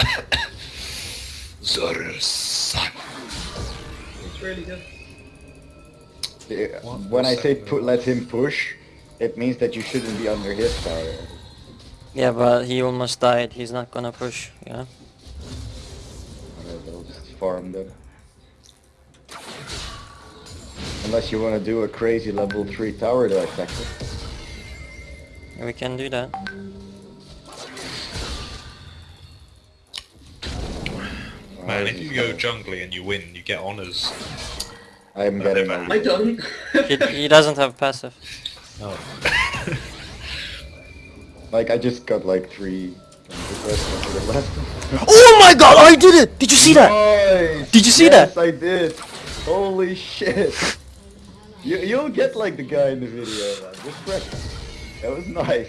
Zoro-san. It's really good. Yeah, When I say put, let him push, it means that you shouldn't be under his tower. Yeah, but he almost died. He's not gonna push. Yeah. Alright, I'll just farm them. Unless you want to do a crazy level 3 tower to attack it. We can do that. Man, if you go jungly and you win, you get honors. I'm No, uh, getting never. I don't. He, he doesn't have passive. Oh. Like, I just got like 3 requests to the left. Oh my god! I did it! Did you see that? Nice! Did you see yes, that? I did! Holy shit! You, you'll get like the guy in the video, man. Just press. That was nice.